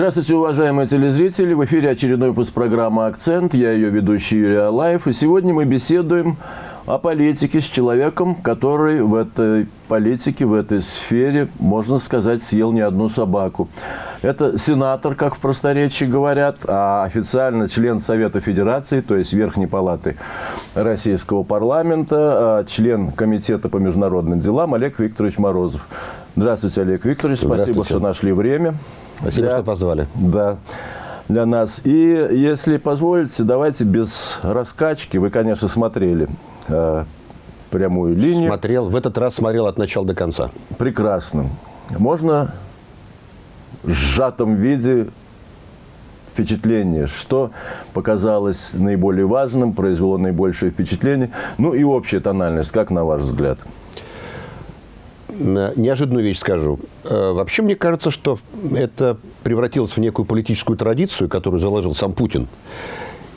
Здравствуйте, уважаемые телезрители. В эфире очередной выпуск программы «Акцент». Я ее ведущий Юрий Алаев. И сегодня мы беседуем о политике с человеком, который в этой политике, в этой сфере, можно сказать, съел не одну собаку. Это сенатор, как в просторечии говорят, а официально член Совета Федерации, то есть Верхней Палаты Российского парламента, а член Комитета по международным делам Олег Викторович Морозов. Здравствуйте, Олег Викторович. Спасибо, что нашли время. Спасибо, для, что позвали. Да, для нас. И если позволите, давайте без раскачки. Вы, конечно, смотрели э, прямую линию. Смотрел. В этот раз смотрел от начала до конца. Прекрасно. Можно в сжатом виде впечатление, что показалось наиболее важным, произвело наибольшее впечатление, ну и общая тональность, как на ваш взгляд? Неожиданную вещь скажу. Э, вообще, мне кажется, что это превратилось в некую политическую традицию, которую заложил сам Путин.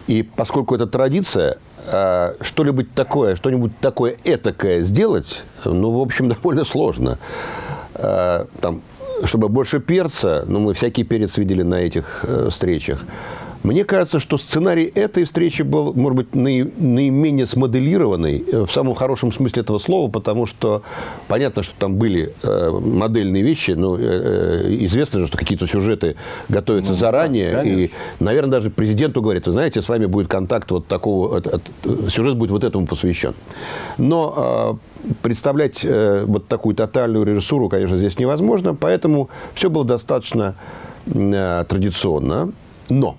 И поскольку это традиция, э, что-нибудь такое, что-нибудь такое этакое сделать, ну, в общем, довольно сложно. Э, там, чтобы больше перца, ну, мы всякий перец видели на этих встречах, мне кажется, что сценарий этой встречи был, может быть, наименее смоделированный, э, в самом хорошем смысле этого слова, потому что понятно, что там были э, модельные вещи, но э, известно же, что какие-то сюжеты готовятся ну, заранее, да, и, наверное, даже президенту говорит, вы знаете, с вами будет контакт вот такого, сюжет будет вот этому посвящен. Но представлять вот такую тотальную режиссуру, конечно, здесь невозможно, поэтому все было достаточно традиционно. Но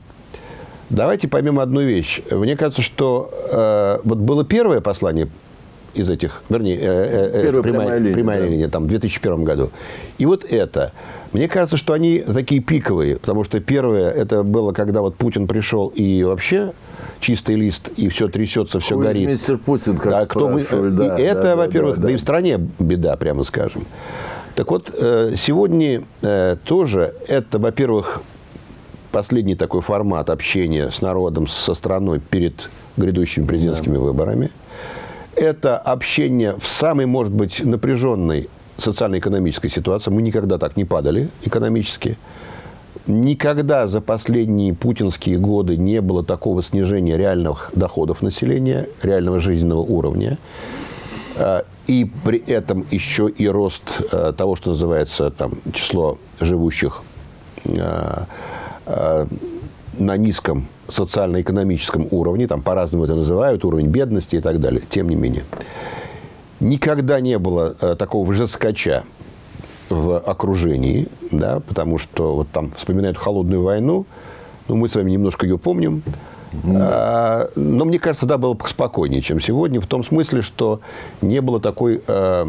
Давайте поймем одну вещь. Мне кажется, что э, вот было первое послание из этих, вернее, э, э, это прямая, прямая, линия, прямая да. линия, там, в 2001 году. И вот это. Мне кажется, что они такие пиковые, потому что первое, это было, когда вот Путин пришел и вообще чистый лист, и все трясется, все Хуй горит. мистер Путин, как да, кто мы, да, Это, да, во-первых, да, да. да и в стране беда, прямо скажем. Так вот, э, сегодня тоже это, во-первых, последний такой формат общения с народом, со страной перед грядущими президентскими да. выборами. Это общение в самой, может быть, напряженной социально-экономической ситуации. Мы никогда так не падали экономически. Никогда за последние путинские годы не было такого снижения реальных доходов населения, реального жизненного уровня. А, и при этом еще и рост а, того, что называется там, число живущих а, на низком социально-экономическом уровне, там по-разному это называют, уровень бедности и так далее, тем не менее. Никогда не было э, такого же скача в окружении, да, потому что вот там вспоминают холодную войну, ну, мы с вами немножко ее помним, mm. но мне кажется, да, было спокойнее, чем сегодня, в том смысле, что не было такой э,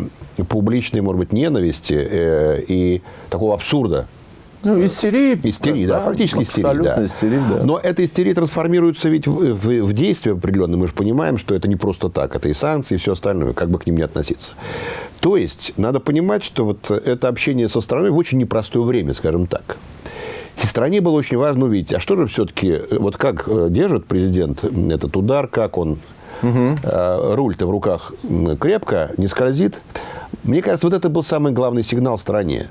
публичной, может быть, ненависти э, и такого абсурда ну, истерии. Истерии, да, да фактически истерии. Да. истерия, да. Но эта истерия трансформируется ведь в, в, в действие определенное. Мы же понимаем, что это не просто так. Это и санкции, и все остальное, как бы к ним не относиться. То есть, надо понимать, что вот это общение со страной в очень непростое время, скажем так. И стране было очень важно увидеть, а что же все-таки, вот как э, держит президент этот удар, как он угу. руль-то в руках крепко, не скользит. Мне кажется, вот это был самый главный сигнал стране.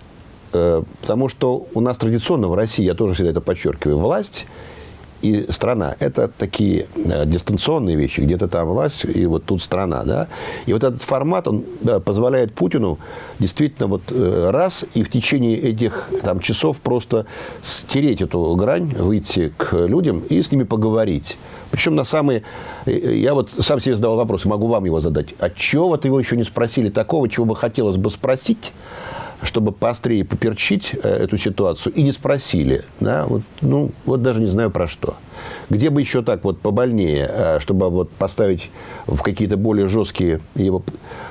Э, потому что у нас традиционно в России, я тоже всегда это подчеркиваю, власть и страна – это такие э, дистанционные вещи, где-то там власть, и вот тут страна, да. И вот этот формат, он да, позволяет Путину действительно вот э, раз и в течение этих там часов просто стереть эту грань, выйти к людям и с ними поговорить. Причем на самые... Я вот сам себе задал вопрос, могу вам его задать. А чего вот его еще не спросили такого, чего бы хотелось бы спросить, чтобы поострее поперчить э, эту ситуацию, и не спросили. Да? Вот, ну, вот даже не знаю про что. Где бы еще так вот побольнее, э, чтобы вот поставить в какие-то более жесткие его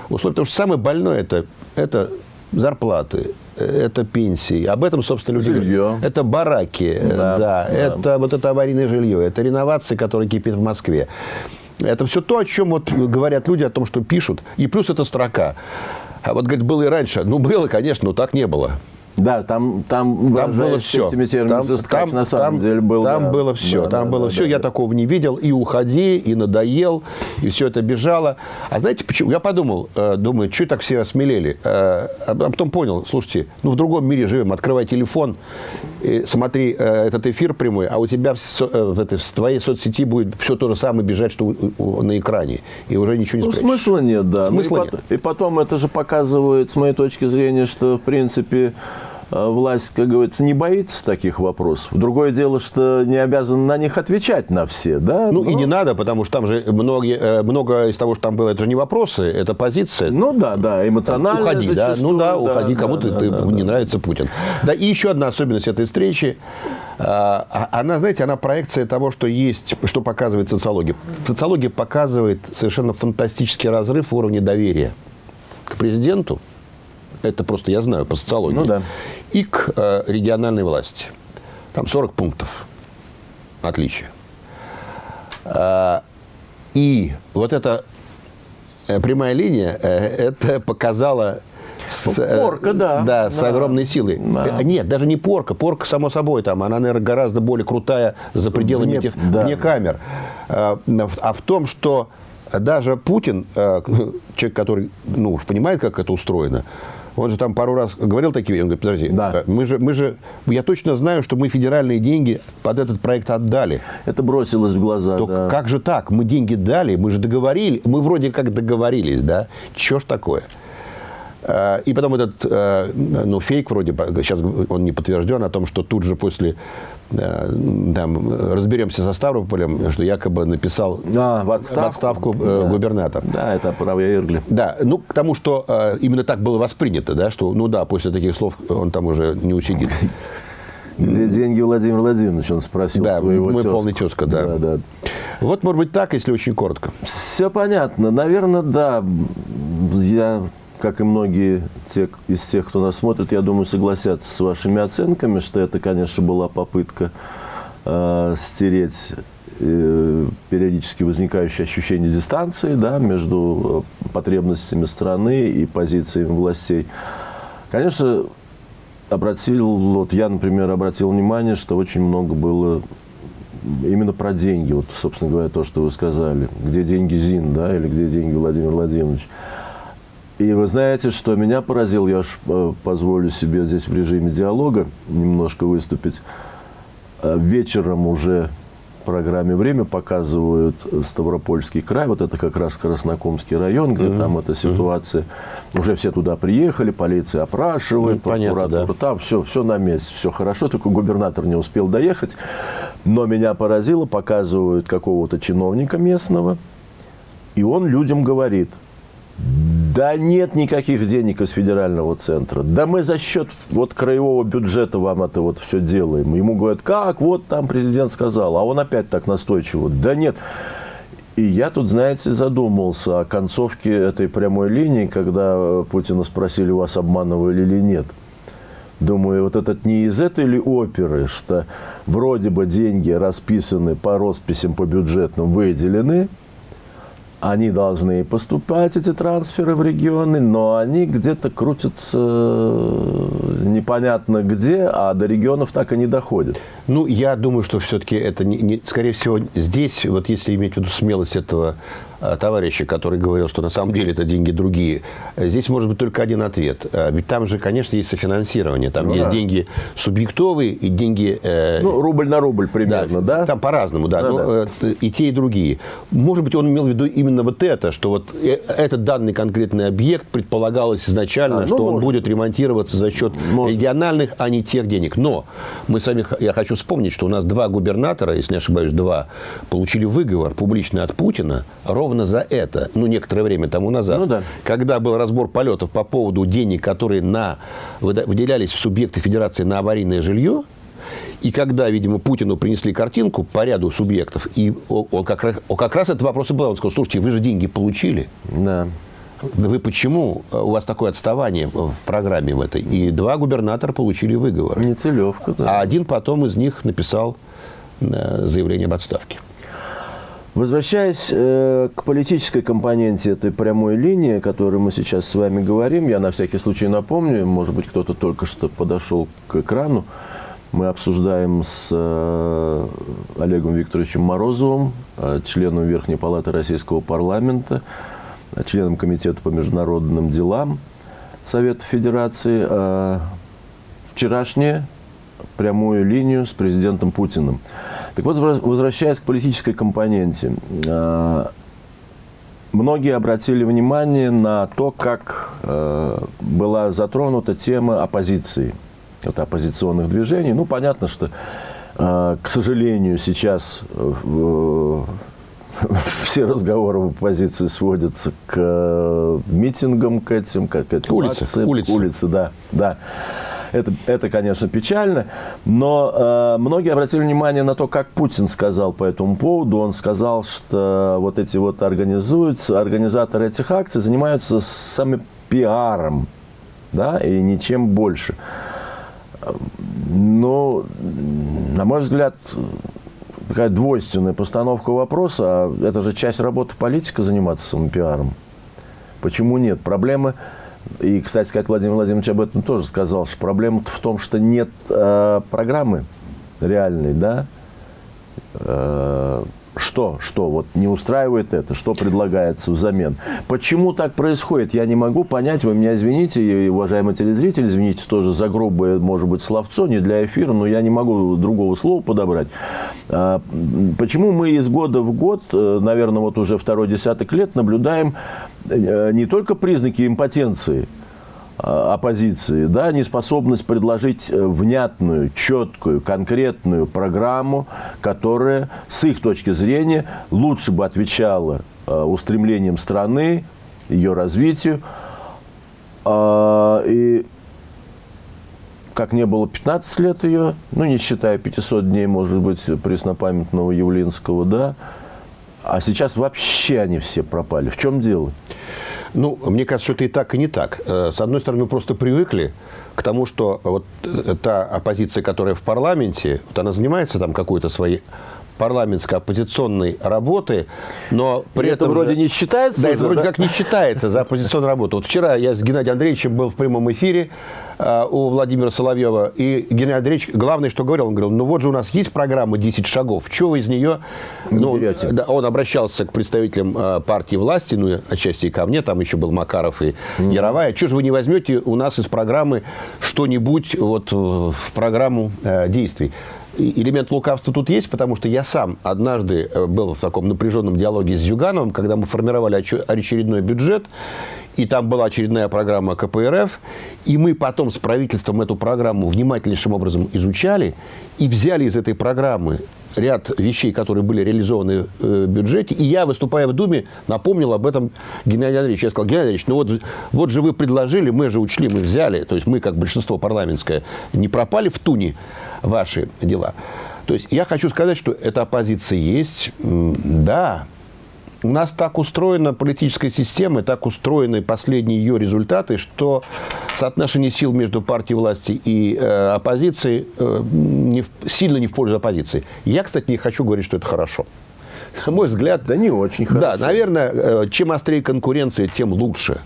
условия. Потому что самое больное это, это зарплаты, э, это пенсии. Об этом, собственно, люди... Жилье. Это бараки, да, да, да. Это вот это аварийное жилье, это реновации, которые кипят в Москве. Это все то, о чем вот говорят люди, о том, что пишут. И плюс это строка. А вот, говорит, было и раньше. Ну, было, конечно, но так не было. Да, там, там, там было все. Там, там, на самом там, деле был. Там да, было все. Да, там да, было да, все. Да, Я да. такого не видел. И уходи, и надоел, и все это бежало. А знаете почему? Я подумал, э, думаю, что так все осмелели. Э, а потом понял, слушайте, ну в другом мире живем. Открывай телефон, смотри э, этот эфир прямой, а у тебя в, в, этой, в твоей соцсети будет все то же самое бежать, что на экране. И уже ничего не ну, спрячешь. Смысла нет, да. Ну, смысла ну, и, нет. и потом это же показывает, с моей точки зрения, что в принципе власть, как говорится, не боится таких вопросов. Другое дело, что не обязан на них отвечать на все, да? Ну, Но... и не надо, потому что там же многие, э, много из того, что там было, это же не вопросы, это позиция. Ну, да, да, эмоционально Уходи, да, ну да, уходи, да, кому-то да, да, не да. нравится Путин. Да, и еще одна особенность этой встречи, а, она, знаете, она проекция того, что есть, что показывает социология. Социология показывает совершенно фантастический разрыв в уровне доверия к президенту, это просто я знаю по социологии, ну, да. и к э, региональной власти. Там 40 пунктов отличия. Э, и вот эта э, прямая линия, э, это показала с, порка, да. Да, с да. огромной силой. Да. Нет, даже не порка. Порка, само собой, там, она, наверное, гораздо более крутая за пределами вне, этих да. вне камер. А в том, что даже Путин, человек, который ну, уж понимает, как это устроено, он же там пару раз говорил такие вещи. Он говорит, подожди, да. мы, же, мы же, я точно знаю, что мы федеральные деньги под этот проект отдали. Это бросилось в глаза, То да. как же так? Мы деньги дали, мы же договорились, мы вроде как договорились, да? Чего ж такое? А, и потом этот э, ну, фейк вроде, сейчас он не подтвержден, о том, что тут же после там, разберемся со Ставрополем, что якобы написал а, в отставку, в отставку э, да. губернатор. Да, это правая Иргли. Да, ну, к тому, что э, именно так было воспринято, да, что, ну да, после таких слов он там уже не усидит. Где деньги Владимир Владимирович, он спросил да, своего мы тезку. полный тезка, да. да, да. Вот, может быть, так, если очень коротко. Все понятно. Наверное, да. Я как и многие те, из тех, кто нас смотрит, я думаю, согласятся с вашими оценками, что это, конечно, была попытка э, стереть э, периодически возникающее ощущение дистанции да, между э, потребностями страны и позициями властей. Конечно, обратил, вот я, например, обратил внимание, что очень много было именно про деньги. Вот, собственно говоря, то, что вы сказали. Где деньги ЗИН, да, или где деньги Владимир Владимирович. И вы знаете, что меня поразило, я уж э, позволю себе здесь в режиме диалога немножко выступить. Э, вечером уже в программе «Время» показывают Ставропольский край, вот это как раз Краснокомский район, где mm -hmm. там эта ситуация. Mm -hmm. Уже все туда приехали, полиция опрашивает, ну, прокуратура, да. там все, все на месте, все хорошо, только губернатор не успел доехать. Но меня поразило, показывают какого-то чиновника местного, и он людям говорит – да нет никаких денег из федерального центра. Да мы за счет вот краевого бюджета вам это вот все делаем. Ему говорят, как, вот там президент сказал. А он опять так настойчиво. Да нет. И я тут, знаете, задумался о концовке этой прямой линии, когда Путина спросили, вас обманывали или нет. Думаю, вот этот не из этой ли оперы, что вроде бы деньги расписаны по росписям, по бюджетным выделены – они должны поступать, эти трансферы в регионы, но они где-то крутятся э, непонятно где, а до регионов так и не доходят. Ну, я думаю, что все-таки это, не, не, скорее всего, здесь, вот если иметь в виду смелость этого товарища, который говорил, что на самом деле это деньги другие. Здесь может быть только один ответ. Э, ведь там же, конечно, есть софинансирование. Там ну, есть да. деньги субъектовые и деньги... Э, ну, рубль на рубль примерно, да? да? Там по-разному, да. да, но, да. И те, и другие. Может быть, он имел в виду именно вот это, что вот этот данный конкретный объект предполагалось изначально, а, ну, что может. он будет ремонтироваться за счет может. региональных, а не тех денег. Но мы сами, я хочу вспомнить, что у нас два губернатора, если не ошибаюсь, два, получили выговор публичный от Путина ровно ровно за это, ну, некоторое время тому назад, ну, да. когда был разбор полетов по поводу денег, которые на, выделялись в субъекты федерации на аварийное жилье, и когда, видимо, Путину принесли картинку по ряду субъектов, и он как раз, он как раз этот вопрос и был, он сказал, слушайте, вы же деньги получили. Да. Вы почему, у вас такое отставание в программе в этой? И два губернатора получили выговор. Нецелевка, да. А один потом из них написал э, заявление об отставке. Возвращаясь э, к политической компоненте этой прямой линии, о которой мы сейчас с вами говорим, я на всякий случай напомню, может быть, кто-то только что подошел к экрану, мы обсуждаем с э, Олегом Викторовичем Морозовым, э, членом Верхней Палаты Российского парламента, э, членом Комитета по международным делам Совета Федерации, э, вчерашнее прямую линию с президентом Путиным. Так вот, возвращаясь к политической компоненте, э, многие обратили внимание на то, как э, была затронута тема оппозиции, это оппозиционных движений. Ну, понятно, что, э, к сожалению, сейчас все разговоры в оппозиции сводятся к митингам, к этим, к этим улице, акциям. Улице. улице, да, да. Это, это конечно, печально. Но э, многие обратили внимание на то, как Путин сказал по этому поводу. Он сказал, что вот эти вот организуются, организаторы этих акций занимаются самым пиаром, да, и ничем больше. Но, на мой взгляд, такая двойственная постановка вопроса. А это же часть работы политика заниматься самым пиаром. Почему нет? Проблемы и, кстати, как Владимир Владимирович об этом тоже сказал, что проблема в том, что нет э, программы реальной, да, э, что, что вот не устраивает это, что предлагается взамен. Почему так происходит, я не могу понять. Вы меня извините, и, уважаемые телезрители, извините тоже за грубое, может быть, словцо, не для эфира, но я не могу другого слова подобрать. А, почему мы из года в год, э, наверное, вот уже второй десяток лет наблюдаем э, не только признаки импотенции – оппозиции, да, неспособность предложить э, внятную, четкую, конкретную программу, которая, с их точки зрения, лучше бы отвечала э, устремлениям страны, ее развитию. А, и как не было 15 лет ее, ну, не считая 500 дней, может быть, преснопамятного Явлинского, да, а сейчас вообще они все пропали. В чем дело? Ну, мне кажется, что это и так, и не так. Э, с одной стороны, мы просто привыкли к тому, что вот э, та оппозиция, которая в парламенте, вот она занимается там какой-то своей парламентской оппозиционной работы, но при это этом... вроде же, не считается? Да, это вроде да? как не считается за оппозиционную работу. Вот вчера я с Геннадием Андреевичем был в прямом эфире э, у Владимира Соловьева, и Геннадий Андреевич, главное, что говорил, он говорил, ну вот же у нас есть программа «10 шагов, чего вы из нее...» ну, да, Он обращался к представителям э, партии власти, ну, отчасти и ко мне, там еще был Макаров и mm. Яровая, чего же вы не возьмете у нас из программы что-нибудь вот в программу э, действий? Элемент лукавства тут есть, потому что я сам однажды э, был в таком напряженном диалоге с Зюгановым, когда мы формировали очередной бюджет, и там была очередная программа КПРФ, и мы потом с правительством эту программу внимательнейшим образом изучали и взяли из этой программы ряд вещей, которые были реализованы э, в бюджете. И я, выступая в Думе, напомнил об этом Геннадию Андреевичу. Я сказал, Геннадий Андреевич, ну вот, вот же вы предложили, мы же учли, мы взяли, то есть мы, как большинство парламентское, не пропали в туне ваши дела. То есть я хочу сказать, что эта оппозиция есть, да, у нас так устроена политическая система, так устроены последние ее результаты, что соотношение сил между партией власти и э, оппозицией э, не в, сильно не в пользу оппозиции. Я, кстати, не хочу говорить, что это хорошо. На мой взгляд... Да не очень хорошо. Да, наверное, э, чем острее конкуренция, тем лучше.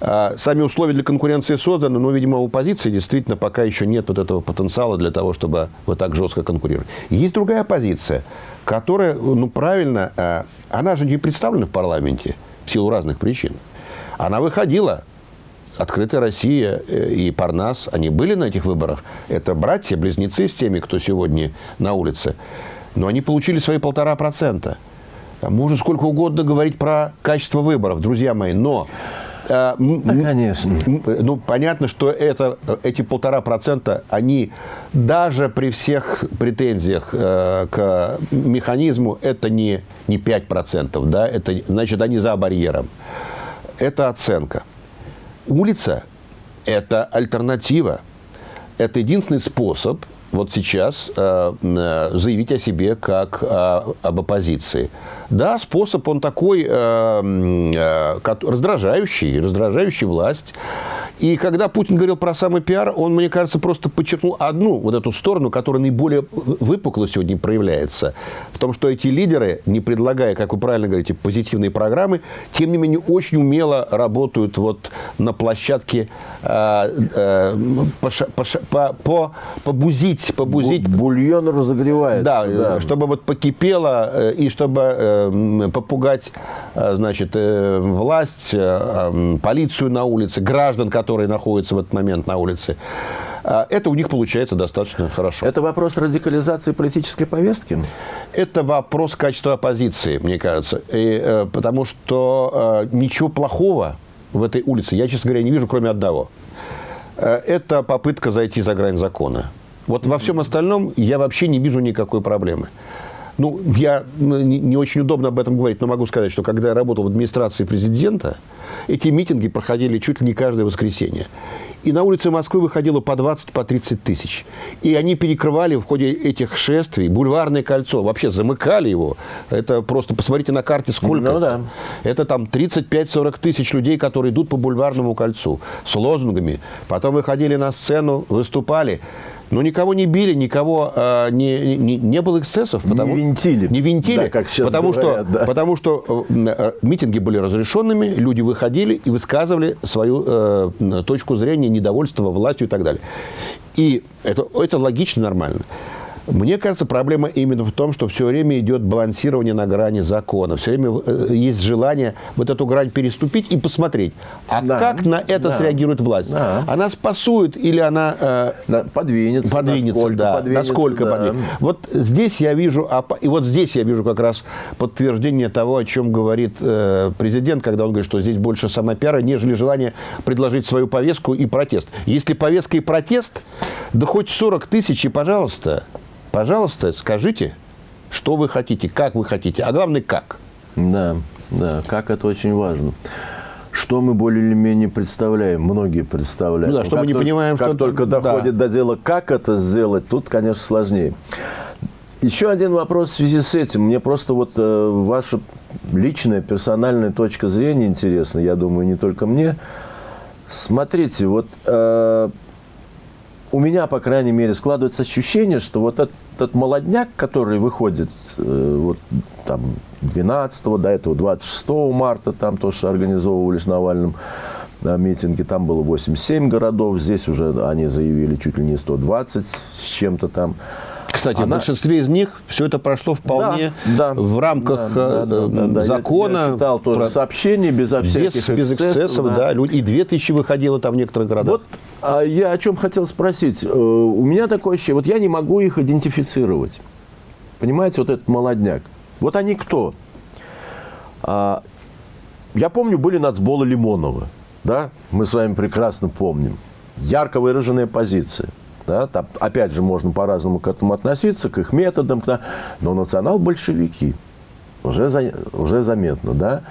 А, сами условия для конкуренции созданы, но, видимо, у оппозиции действительно пока еще нет вот этого потенциала для того, чтобы вот так жестко конкурировать. Есть другая оппозиция, которая, ну, правильно, а, она же не представлена в парламенте в силу разных причин. Она выходила Открытая Россия и Парнас, они были на этих выборах. Это братья-близнецы с теми, кто сегодня на улице. Но они получили свои полтора процента. Можно сколько угодно говорить про качество выборов, друзья мои, но да, конечно. Ну, понятно, что это, эти полтора процента, они даже при всех претензиях э, к механизму, это не, не 5 процентов, да, это, значит, они за барьером. Это оценка. Улица – это альтернатива. Это единственный способ вот сейчас э, э, заявить о себе как э, об оппозиции. Да, способ он такой э, э, раздражающий, раздражающий власть. И когда Путин говорил про самый пиар, он, мне кажется, просто подчеркнул одну вот эту сторону, которая наиболее выпукло сегодня проявляется. В том, что эти лидеры, не предлагая, как вы правильно говорите, позитивные программы, тем не менее очень умело работают вот на площадке э, э, по, по, по, побузить, побузить. Бульон разогревается. Да, да, чтобы вот покипело э, и чтобы э, попугать, э, значит, э, власть, э, полицию на улице, граждан, которые находятся в этот момент на улице, а, это у них получается достаточно хорошо. Это вопрос радикализации политической повестки? Это вопрос качества оппозиции, мне кажется. И, потому что ничего плохого в этой улице я, честно говоря, не вижу, кроме одного. Это попытка зайти за грань закона. Вот во всем остальном я вообще не вижу никакой проблемы. Ну, я не очень удобно об этом говорить, но могу сказать, что когда я работал в администрации президента, эти митинги проходили чуть ли не каждое воскресенье. И на улице Москвы выходило по 20, по 30 тысяч. И они перекрывали в ходе этих шествий бульварное кольцо. Вообще замыкали его. Это просто, посмотрите на карте, сколько. Ну, да. Это там 35-40 тысяч людей, которые идут по бульварному кольцу с лозунгами. Потом выходили на сцену, выступали. Но никого не били, никого э, не, не, не было эксцессов. Потому, не винтили. Не винтили, да, как сейчас потому, говорят, что, да. потому что э, митинги были разрешенными, люди выходили и высказывали свою э, точку зрения, недовольство властью и так далее. И это, это логично, нормально. Мне кажется, проблема именно в том, что все время идет балансирование на грани закона. Все время э, есть желание вот эту грань переступить и посмотреть, а да, как на это да, среагирует власть. Да. Она спасует или она э, подвинется? Подвинется, насколько да. Подвинется, насколько да. подвинется. Вот здесь я вижу, и вот здесь я вижу как раз подтверждение того, о чем говорит э, президент, когда он говорит, что здесь больше самопиара, нежели желание предложить свою повестку и протест. Если повестка и протест, да хоть 40 тысяч и пожалуйста. Пожалуйста, скажите, что вы хотите, как вы хотите, а главное, как. Да, да, как это очень важно. Что мы более или менее представляем, многие представляют. Ну да, что мы не только, понимаем, как что... только доходит да. до дела, как это сделать, тут, конечно, сложнее. Еще один вопрос в связи с этим. Мне просто вот э, ваша личная, персональная точка зрения интересна, я думаю, не только мне. Смотрите, вот э, у меня, по крайней мере, складывается ощущение, что вот этот, этот молодняк, который выходит э, вот там 12 до этого 26 марта, там тоже организовывались Навальным да, митинги, там было 87 городов, здесь уже они заявили чуть ли не 120 с чем-то там. Кстати, Она... в большинстве из них все это прошло вполне да, да, в рамках да, да, да, да, закона. Я, я читал тоже про... сообщения безо всяких без, без эксцессов. Да. Да, и 2000 выходило там в некоторых городах. Вот а я о чем хотел спросить. Э, у меня такое ощущение, вот я не могу их идентифицировать. Понимаете, вот этот молодняк. Вот они кто? А, я помню, были нацболы Лимонова. Да? Мы с вами прекрасно помним. Ярко выраженная позиция. Да? Там, опять же, можно по-разному к этому относиться, к их методам. Да? Но национал-большевики. Уже, за, уже заметно. Да?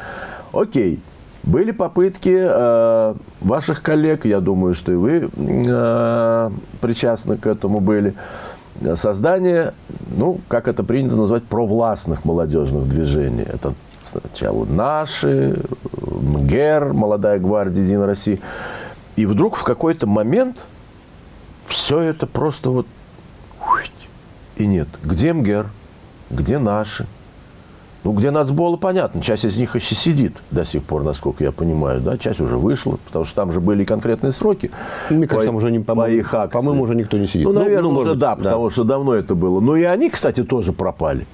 Окей. Были попытки э, ваших коллег, я думаю, что и вы э, причастны к этому были, создание, ну, как это принято назвать, провластных молодежных движений. Это сначала наши, МГЕР, Молодая гвардия Единой России. И вдруг в какой-то момент все это просто вот и нет. Где МГЕР? Где наши? Ну, где нацболы, понятно, часть из них еще сидит до сих пор, насколько я понимаю, да, часть уже вышла, потому что там же были конкретные сроки. Мне кажется, там уже не, по, по их акции. По-моему, уже никто не сидит. Ну, наверное, ну, ну уже да, да, потому что давно это было. Но и они, кстати, тоже пропали.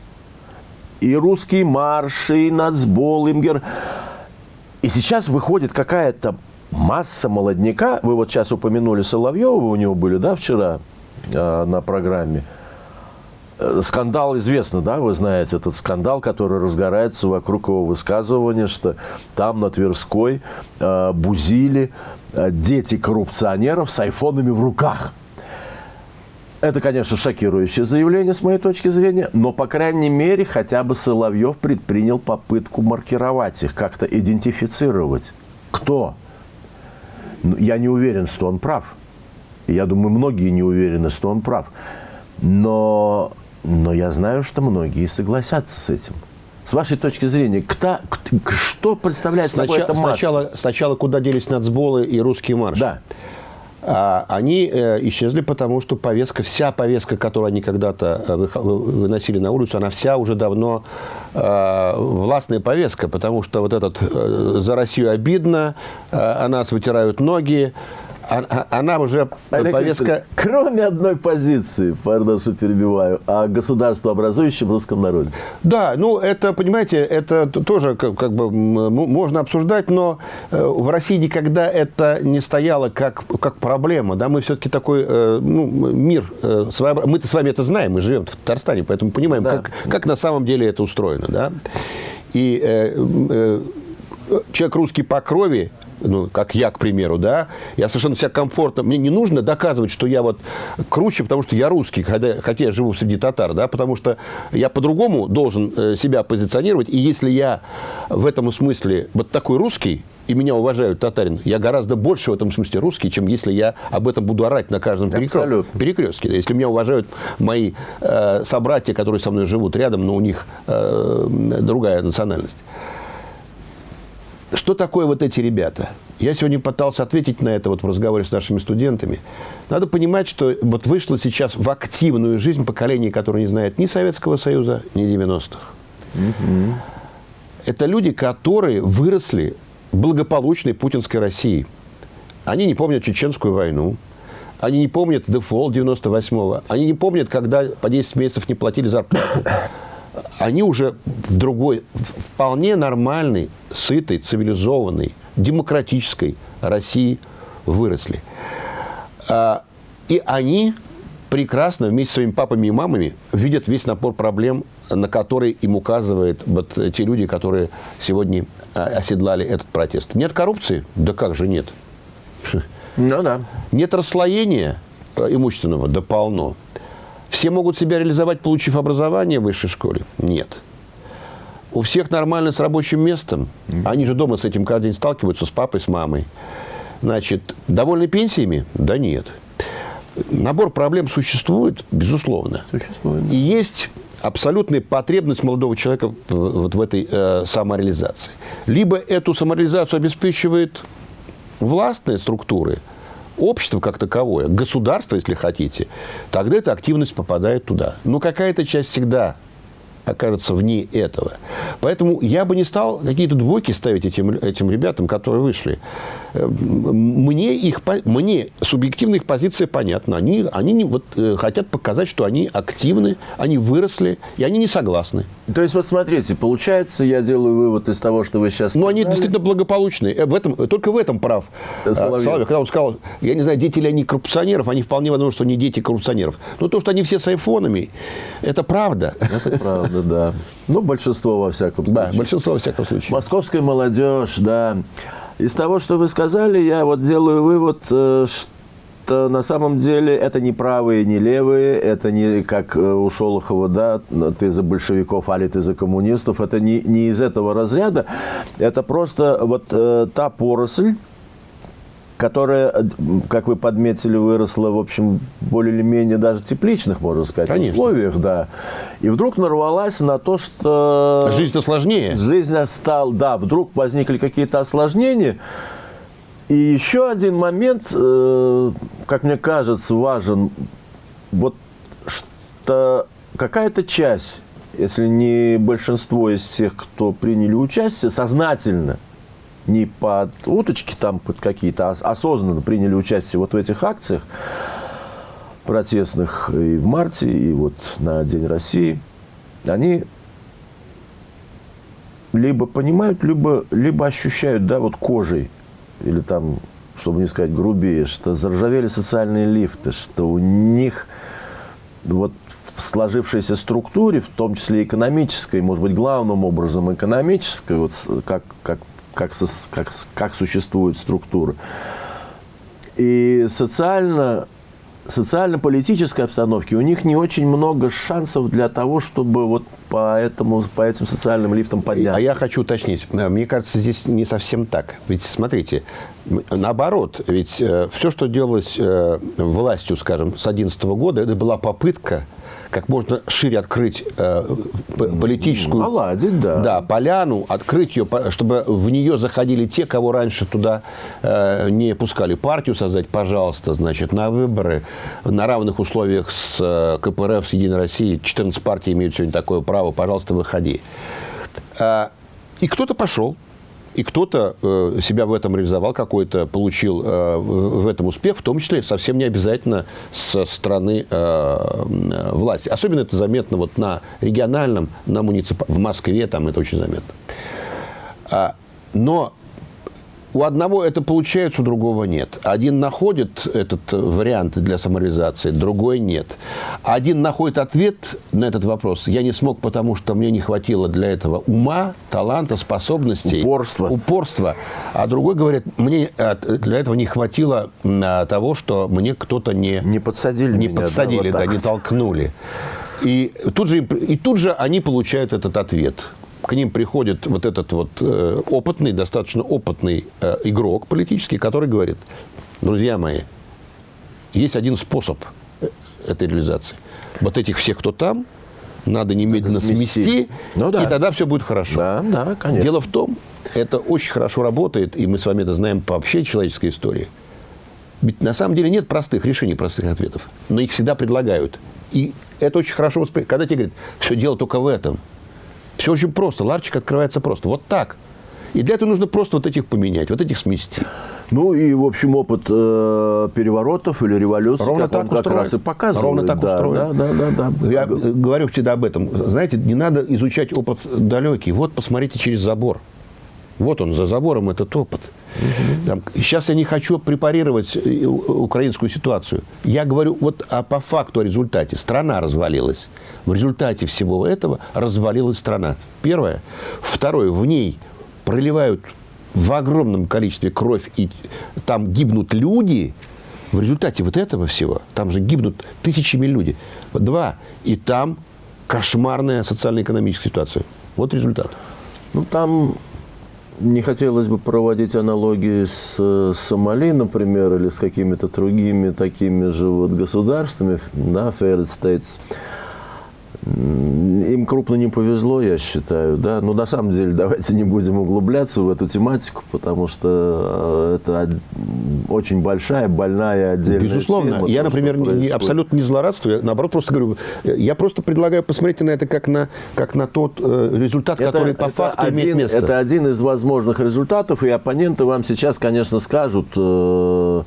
И русский марш, и нацбол, имгер. И сейчас выходит какая-то масса молодняка. Вы вот сейчас упомянули Соловьева, у него были, да, вчера э, на программе. Э, скандал известно, да, вы знаете, этот скандал, который разгорается вокруг его высказывания, что там на Тверской э, бузили э, дети коррупционеров с айфонами в руках. Это, конечно, шокирующее заявление с моей точки зрения, но, по крайней мере, хотя бы Соловьев предпринял попытку маркировать их, как-то идентифицировать. Кто? Ну, я не уверен, что он прав. Я думаю, многие не уверены, что он прав. Но но я знаю, что многие согласятся с этим. С вашей точки зрения, кто, что представляет сначала, собой эта масса? Сначала, сначала куда делись нацболы и русские марши? Да. А, они э, исчезли, потому что повестка, вся повестка, которую они когда-то э, выносили на улицу, она вся уже давно э, властная повестка, потому что вот этот «за Россию обидно», «о нас вытирают ноги», она уже Олег повестка... Кроме одной позиции, пардон, что перебиваю, о государствообразующем русском народе. Да, ну это, понимаете, это тоже как, как бы можно обсуждать, но э, в России никогда это не стояло как, как проблема. Да? Мы все-таки такой э, ну, мир, э, мы-то с вами это знаем, мы живем в Татарстане, поэтому понимаем, да. как, как на самом деле это устроено. Да? И э, э, человек русский по крови, ну, как я, к примеру, да, я совершенно себя комфортно, мне не нужно доказывать, что я вот круче, потому что я русский, хотя, хотя я живу среди татар, да, потому что я по-другому должен э, себя позиционировать, и если я в этом смысле вот такой русский, и меня уважают татарин, я гораздо больше в этом смысле русский, чем если я об этом буду орать на каждом перекрестке. перекрестке. Если меня уважают мои э, собратья, которые со мной живут рядом, но у них э, другая национальность. Что такое вот эти ребята? Я сегодня пытался ответить на это вот в разговоре с нашими студентами. Надо понимать, что вот вышло сейчас в активную жизнь поколение, которое не знает ни Советского Союза, ни 90-х. Угу. Это люди, которые выросли в благополучной путинской России. Они не помнят Чеченскую войну, они не помнят дефолт 98-го, они не помнят, когда по 10 месяцев не платили зарплату они уже в другой, вполне нормальной, сытой, цивилизованной, демократической России выросли. А, и они прекрасно вместе с своими папами и мамами видят весь напор проблем, на которые им указывают вот те люди, которые сегодня а, оседлали этот протест. Нет коррупции? Да как же нет? Ну да. Нет расслоения э, имущественного? Да полно. Все могут себя реализовать, получив образование в высшей школе? Нет. У всех нормально с рабочим местом. Они же дома с этим каждый день сталкиваются, с папой, с мамой. Значит, довольны пенсиями? Да нет. Набор проблем существует, безусловно. Существует. И есть абсолютная потребность молодого человека вот в этой э, самореализации. Либо эту самореализацию обеспечивает властные структуры – общество как таковое, государство, если хотите, тогда эта активность попадает туда. Но какая-то часть всегда окажется вне этого. Поэтому я бы не стал какие-то двойки ставить этим, этим ребятам, которые вышли. Мне, их, мне субъективная их позиция понятна. Они, они вот, э, хотят показать, что они активны, они выросли, и они не согласны. То есть, вот смотрите, получается, я делаю вывод из того, что вы сейчас Ну, они действительно благополучные. Э, в этом, только в этом прав Соловьев. Соловьев. Когда он сказал, я не знаю, дети ли они коррупционеров, они вполне возможно, что они дети коррупционеров. Но то, что они все с айфонами, это правда. Это правда, да. Ну, большинство во всяком случае. Да, большинство во всяком случае. Московская молодежь, да. Из того, что вы сказали, я вот делаю вывод, э, что на самом деле это не правые, не левые, это не как э, у Шолохова, да, ты за большевиков, али ты за коммунистов, это не, не из этого разряда, это просто вот э, та поросль, которая, как вы подметили, выросла, в общем, более или менее даже тепличных, можно сказать, Конечно. условиях, да. И вдруг нарвалась на то, что... Жизнь-то сложнее. Жизнь стала, да, вдруг возникли какие-то осложнения. И еще один момент, э, как мне кажется, важен. Вот что какая-то часть, если не большинство из тех, кто приняли участие, сознательно – не под уточки там под какие-то, а осознанно приняли участие вот в этих акциях протестных и в марте, и вот на День России, они либо понимают, либо, либо ощущают, да, вот кожей, или там, чтобы не сказать грубее, что заржавели социальные лифты, что у них вот в сложившейся структуре, в том числе экономической, может быть, главным образом экономической, вот как, как как, как, как существуют структуры. И социально, социально-политической обстановке у них не очень много шансов для того, чтобы вот по, этому, по этим социальным лифтам подняться. А я хочу уточнить. Мне кажется, здесь не совсем так. Ведь, смотрите, наоборот, ведь э, все, что делалось э, властью, скажем, с 2011 года, это была попытка как можно шире открыть э, политическую... Наладить, да. Да, поляну, открыть ее, чтобы в нее заходили те, кого раньше туда э, не пускали. Партию создать, пожалуйста, значит, на выборы на равных условиях с э, КПРФ, с Единой Россией. 14 партий имеют сегодня такое право, пожалуйста, выходи. Э, и кто-то пошел, и кто-то э, себя в этом реализовал, какой-то получил э, в этом успех, в том числе совсем не обязательно со стороны э, власти. Особенно это заметно вот на региональном, на муниципальном, в Москве там это очень заметно. А, но у одного это получается, у другого нет. Один находит этот вариант для самореализации, другой нет. Один находит ответ на этот вопрос. Я не смог, потому что мне не хватило для этого ума, таланта, способностей. Упорства. Упорства. А другой говорит, мне э, для этого не хватило э, того, что мне кто-то не... Не подсадили Не меня, подсадили, да, вот да не толкнули. И тут, же, и тут же они получают этот ответ – к ним приходит вот этот вот э, опытный, достаточно опытный э, игрок политический, который говорит, друзья мои, есть один способ э, этой реализации. Вот этих всех, кто там, надо немедленно надо смести, смести ну, да. и тогда все будет хорошо. Да, да, конечно. Дело в том, это очень хорошо работает, и мы с вами это знаем по вообще человеческой истории. Ведь на самом деле нет простых решений, простых ответов, но их всегда предлагают. И это очень хорошо воспринимается. Когда тебе говорят, все дело только в этом – все очень просто. Ларчик открывается просто. Вот так. И для этого нужно просто вот этих поменять, вот этих смести. Ну и, в общем, опыт э, переворотов или революций Ровно так как устроен. раз и показывает. Ровно так да, устроен. Да, да, да, да. Я говорю всегда об этом. Знаете, не надо изучать опыт далекий. Вот посмотрите через забор. Вот он, за забором этот опыт. Угу. Там, сейчас я не хочу препарировать э, украинскую ситуацию. Я говорю вот а по факту о результате. Страна развалилась. В результате всего этого развалилась страна. Первое. Второе. В ней проливают в огромном количестве кровь, и там гибнут люди, в результате вот этого всего, там же гибнут тысячами людей. Два. И там кошмарная социально-экономическая ситуация. Вот результат. Ну, там не хотелось бы проводить аналогии с, с Сомали, например, или с какими-то другими такими же вот государствами, да, failed states. Им крупно не повезло, я считаю, да. Но на самом деле давайте не будем углубляться в эту тематику, потому что э, это очень большая, больная отдельная Безусловно. Тема, я, то, например, не, абсолютно не злорадствую. Я, наоборот, просто говорю, я просто предлагаю посмотреть на это как на, как на тот э, результат, это, который по факту один, имеет место. Это один из возможных результатов, и оппоненты вам сейчас, конечно, скажут... Э,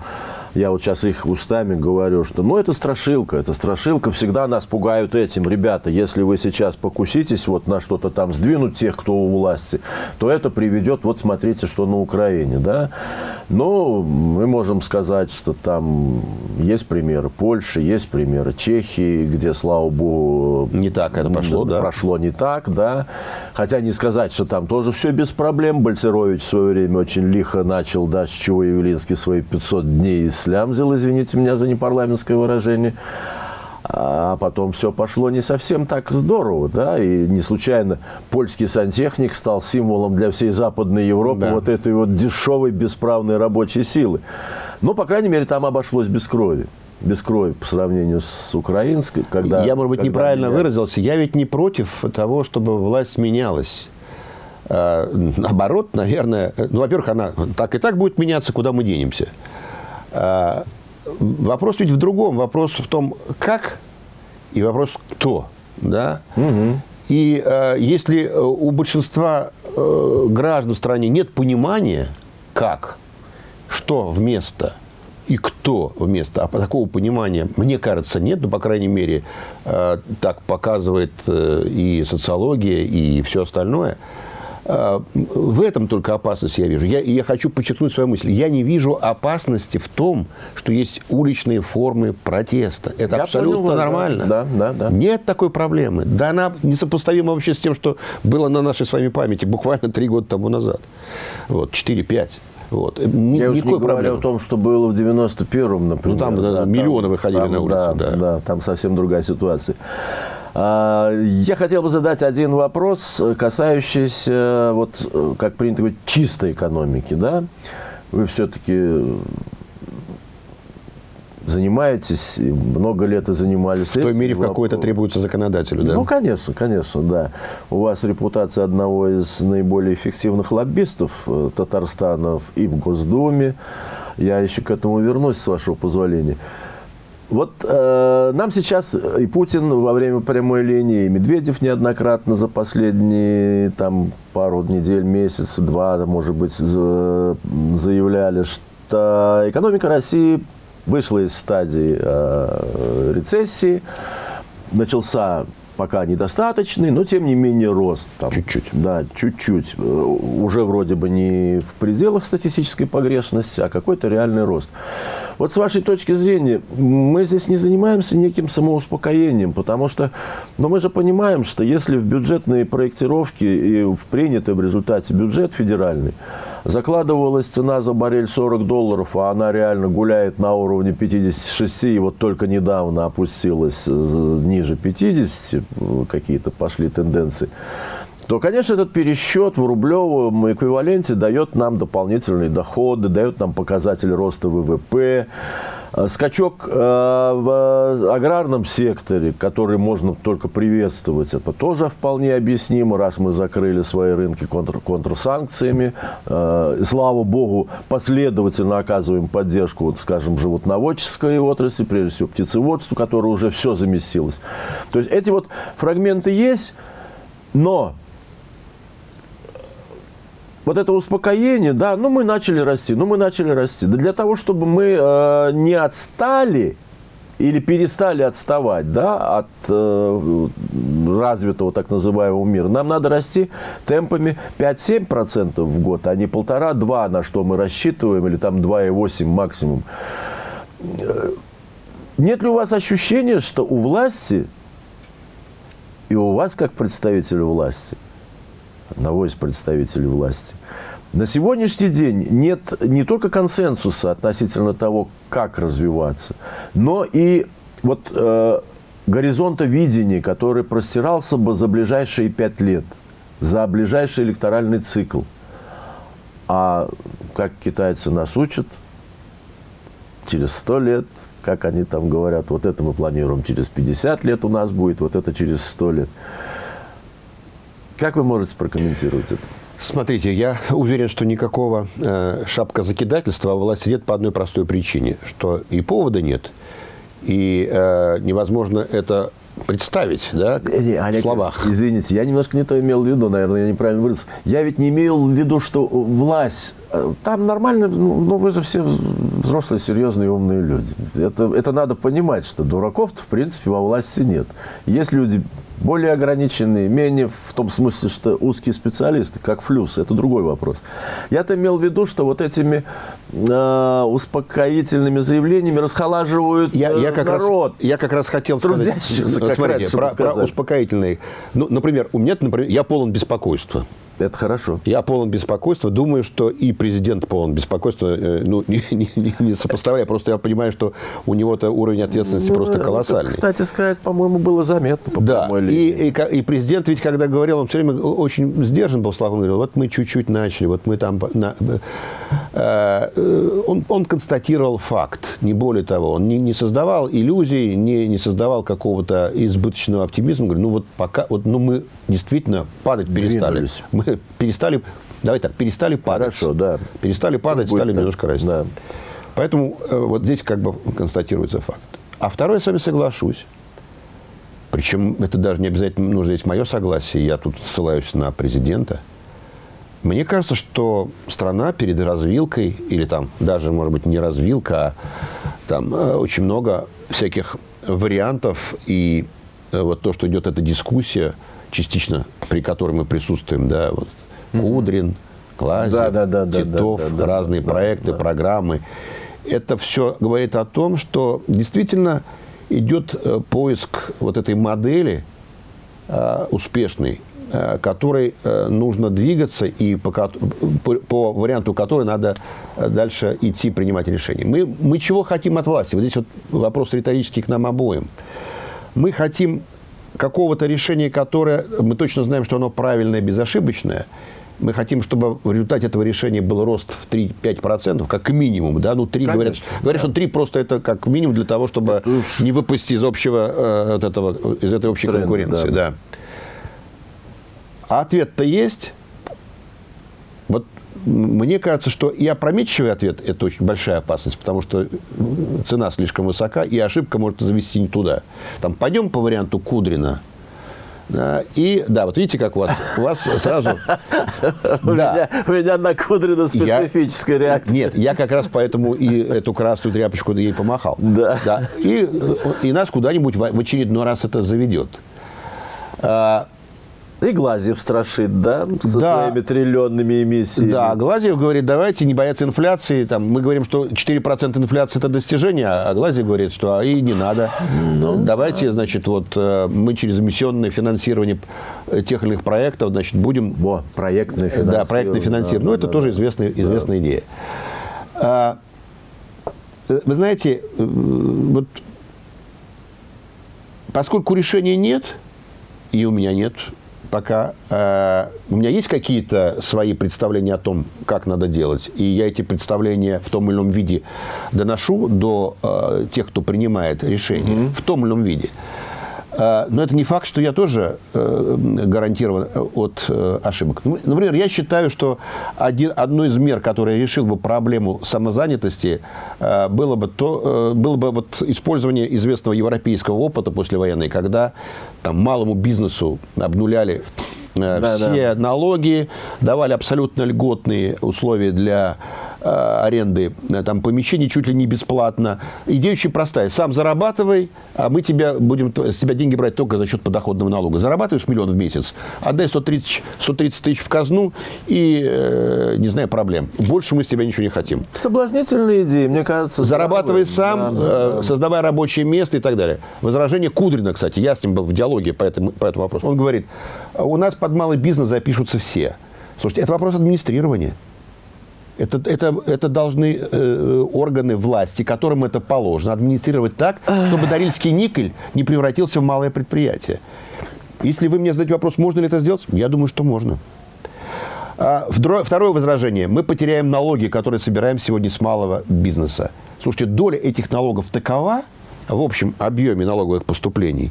я вот сейчас их устами говорю, что ну это страшилка, это страшилка, всегда нас пугают этим. Ребята, если вы сейчас покуситесь вот на что-то там сдвинуть тех, кто у власти, то это приведет, вот смотрите, что на Украине, да. Но мы можем сказать, что там есть примеры Польши, есть примеры Чехии, где, слава богу, не так это пошло, да? Прошло не так, да. Хотя не сказать, что там тоже все без проблем. Бальцерович в свое время очень лихо начал, да, с чего Явлинский свои 500 дней слямзил, извините меня за непарламентское выражение. А потом все пошло не совсем так здорово, да, и не случайно польский сантехник стал символом для всей Западной Европы да. вот этой вот дешевой бесправной рабочей силы. Но, по крайней мере, там обошлось без крови без крови по сравнению с украинской. Когда, я, может быть, неправильно меня... выразился. Я ведь не против того, чтобы власть менялась. А, наоборот, наверное, ну, во-первых, она так и так будет меняться, куда мы денемся. А, вопрос ведь в другом. Вопрос в том, как и вопрос кто. Да? Угу. И э, если у большинства э, граждан в стране нет понимания, как, что вместо и кто вместо, а такого понимания, мне кажется, нет, но, по крайней мере, э, так показывает э, и социология, и все остальное – а, в этом только опасность я вижу. Я, я хочу подчеркнуть свою мысль. Я не вижу опасности в том, что есть уличные формы протеста. Это я абсолютно понял, нормально. Да, да, да. Нет такой проблемы. Да она несопоставима вообще с тем, что было на нашей с вами памяти буквально три года тому назад. Вот, 4-5. Вот. Ни, Я уж не говорю о том, что было в 91-м, например. Ну, там да, миллионы там, выходили там, на улицу. Да, да. да, там совсем другая ситуация. А, я хотел бы задать один вопрос, касающийся, вот, как принято говорить, чистой экономики. Да? Вы все-таки занимаетесь, много лет и занимались. В той мере, в какой это требуется законодателю, да? Ну, конечно, конечно, да. У вас репутация одного из наиболее эффективных лоббистов э, Татарстана и в Госдуме. Я еще к этому вернусь, с вашего позволения. Вот э, нам сейчас и Путин во время прямой линии, и Медведев неоднократно за последние там, пару недель, месяц, два, может быть, заявляли, что экономика России вышла из стадии э, рецессии, начался пока недостаточный, но тем не менее рост. Чуть-чуть. Да, чуть-чуть. Э, уже вроде бы не в пределах статистической погрешности, а какой-то реальный рост. Вот с вашей точки зрения, мы здесь не занимаемся неким самоуспокоением, потому что но мы же понимаем, что если в бюджетные проектировки и в принятый в результате бюджет федеральный, закладывалась цена за баррель 40 долларов, а она реально гуляет на уровне 56, и вот только недавно опустилась э, ниже 50, какие-то пошли тенденции, то, конечно, этот пересчет в рублевом эквиваленте дает нам дополнительные доходы, дает нам показатель роста ВВП, скачок э, в аграрном секторе, который можно только приветствовать, это тоже вполне объяснимо, раз мы закрыли свои рынки контр контрсанкциями. Э, слава богу, последовательно оказываем поддержку, вот, скажем, животноводческой отрасли, прежде всего птицеводству, которое уже все заместилось. То есть эти вот фрагменты есть, но вот это успокоение, да, ну мы начали расти, ну мы начали расти. Да для того, чтобы мы э, не отстали или перестали отставать да, от э, развитого так называемого мира, нам надо расти темпами 5-7% в год, а не полтора-два, на что мы рассчитываем, или там 2,8 максимум. Э, нет ли у вас ощущения, что у власти и у вас, как представителя власти, одного из представителей власти. На сегодняшний день нет не только консенсуса относительно того, как развиваться, но и вот э, горизонта видения, который простирался бы за ближайшие пять лет, за ближайший электоральный цикл. А как китайцы нас учат, через сто лет, как они там говорят, вот это мы планируем через 50 лет у нас будет, вот это через сто лет. Как вы можете прокомментировать это? Смотрите, я уверен, что никакого э, шапка закидательства у власти нет по одной простой причине, что и повода нет, и э, невозможно это представить, да, не, Олег, в словах. Извините, я немножко не то имел в виду, наверное, я неправильно выразился. Я ведь не имел в виду, что власть, э, там нормально, ну, ну вы же все взрослые, серьезные, умные люди. Это, это надо понимать, что дураков-то, в принципе, во власти нет. Есть люди более ограниченные, менее в том смысле, что узкие специалисты, как флюс, это другой вопрос. Я-то имел в виду, что вот этими э, успокоительными заявлениями расхолаживают я, я как народ. Раз, я как раз хотел сказать, как смотрите, про, про успокоительные. Ну, например, у меня, например, я полон беспокойства. Это хорошо. Я полон беспокойства. Думаю, что и президент полон беспокойства. Э, ну, не, не, не сопоставляя. Просто я понимаю, что у него-то уровень ответственности ну, просто колоссальный. Это, кстати сказать, по-моему, было заметно. По да. И, и, и президент ведь, когда говорил, он все время очень сдержан был в словах. Он говорил, вот мы чуть-чуть начали, вот мы там... На, э, э, он, он констатировал факт, не более того. Он не, не создавал иллюзий, не, не создавал какого-то избыточного оптимизма. Говорит, ну вот пока... Вот, ну мы действительно падать перестали. Двинулись. Мы перестали, давай так, перестали падать. Хорошо, да. Перестали падать, Будет стали так. немножко расти. Да. Поэтому э, вот здесь как бы констатируется факт. А второе, я с вами соглашусь. Причем это даже не обязательно нужно здесь мое согласие. Я тут ссылаюсь на президента. Мне кажется, что страна перед развилкой, или там даже, может быть, не развилка, а там э, очень много всяких вариантов. И э, вот то, что идет эта дискуссия, частично, при которой мы присутствуем, да, вот Кудрин, Клазев, да, да, да, Титов, да, да, да, разные да, проекты, да. программы. Это все говорит о том, что действительно идет э, поиск вот этой модели э, успешной, э, которой нужно двигаться и по, по, варианту которой надо дальше идти принимать решения. Мы, мы чего хотим от власти? Вот здесь вот вопрос риторический к нам обоим. Мы хотим какого-то решения, которое мы точно знаем, что оно правильное, безошибочное, мы хотим, чтобы в результате этого решения был рост в 3-5%, как минимум, да, ну 3 Конечно, говорят, говорят, да. что 3 просто это как минимум для того, чтобы уж... не выпустить из общего, э, от этого, из этой общей Тренд, конкуренции, да. да. А ответ-то есть. Вот мне кажется, что и опрометчивый ответ – это очень большая опасность, потому что цена слишком высока, и ошибка может завести не туда. Там пойдем по варианту Кудрина – да, и да, вот видите, как у вас, у вас сразу... У, да. меня, у меня на Кудрина специфическая реакция. Нет, я как раз поэтому и эту красную тряпочку ей помахал. Да. И, и нас куда-нибудь в очередной раз это заведет. И Глазьев страшит, да, со да. своими триллионными эмиссиями. Да, Глазьев говорит, давайте не бояться инфляции. Там, мы говорим, что 4% инфляции – это достижение, а Глазьев говорит, что а и не надо. Ну, давайте, да. значит, вот э, мы через эмиссионное финансирование тех или иных проектов, значит, будем… Во, проектное финансирование. Да, проектное финансирование. Да, ну, да, это да, тоже да. известная, известная да. идея. А, э, вы знаете, э, вот поскольку решения нет, и у меня нет пока э, у меня есть какие-то свои представления о том, как надо делать, и я эти представления в том или ином виде доношу до э, тех, кто принимает решения, mm -hmm. в том или ином виде. А, но это не факт, что я тоже э, гарантирован от э, ошибок. Ну, например, я считаю, что один, одной из мер, которая решил бы проблему самозанятости, э, было бы, то, было бы вот использование известного европейского опыта послевоенной, когда там, малому бизнесу обнуляли да, все да. налоги, давали абсолютно льготные условия для Э, аренды э, там, помещений чуть ли не бесплатно. Идея очень простая. Сам зарабатывай, а мы тебя будем с тебя деньги брать только за счет подоходного налога. Зарабатываешь миллион в месяц, отдай 130, 130 тысяч в казну и, э, не знаю, проблем. Больше мы с тебя ничего не хотим. Соблазнительная идея, мне кажется. Зарабатывай сам, да, э, да. создавай рабочее место и так далее. Возражение Кудрина, кстати, я с ним был в диалоге по этому, по этому вопросу. Он говорит, у нас под малый бизнес запишутся все. Слушайте, это вопрос администрирования. Это, это, это должны э, органы власти, которым это положено, администрировать так, чтобы Дарильский никель не превратился в малое предприятие. Если вы мне задаете вопрос, можно ли это сделать, я думаю, что можно. А, второе возражение. Мы потеряем налоги, которые собираем сегодня с малого бизнеса. Слушайте, доля этих налогов такова в общем объеме налоговых поступлений,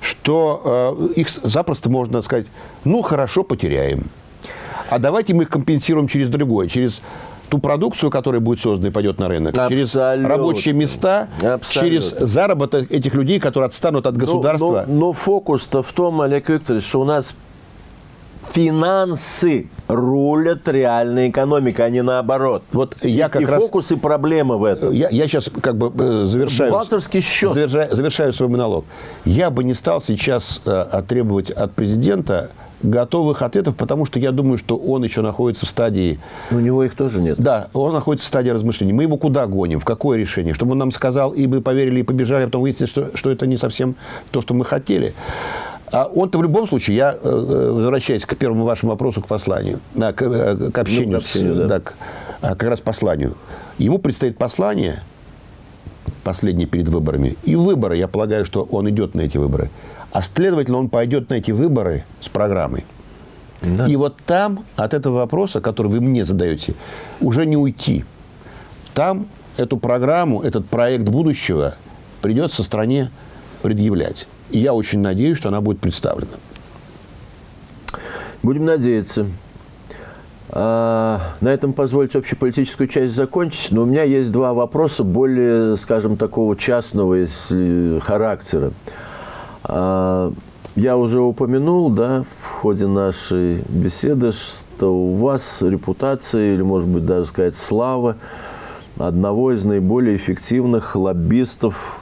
что э, их запросто можно сказать, ну, хорошо, потеряем а давайте мы их компенсируем через другое, через ту продукцию, которая будет создана и пойдет на рынок, Абсолютно. через рабочие места, Абсолютно. через заработок этих людей, которые отстанут от государства. Но, но, но фокус-то в том, Олег Викторович, что у нас финансы рулят реальной экономикой, а не наоборот. Вот я как и раз... фокус и проблема в этом. Я, я сейчас как бы э, завершаю... Счет. Завершаю, завершаю свой монолог. Я бы не стал сейчас э, требовать от президента готовых ответов, потому что я думаю, что он еще находится в стадии... У него их тоже нет. Да, он находится в стадии размышлений. Мы его куда гоним? В какое решение? Чтобы он нам сказал, и мы поверили, и побежали, а потом выяснилось, что, что это не совсем то, что мы хотели. А он-то в любом случае, я э, э, возвращаюсь к первому вашему вопросу, к посланию, да, к, э, к общению, ну, к общению с, да. Да, к, а, как раз посланию. Ему предстоит послание, последнее перед выборами, и выборы, я полагаю, что он идет на эти выборы. А следовательно, он пойдет на эти выборы с программой. Да. И вот там от этого вопроса, который вы мне задаете, уже не уйти. Там эту программу, этот проект будущего придется стране предъявлять. И я очень надеюсь, что она будет представлена. Будем надеяться. А, на этом позвольте общеполитическую часть закончить, но у меня есть два вопроса более, скажем, такого частного характера. А, я уже упомянул, да, в ходе нашей беседы, что у вас репутация, или, может быть, даже сказать, слава одного из наиболее эффективных лоббистов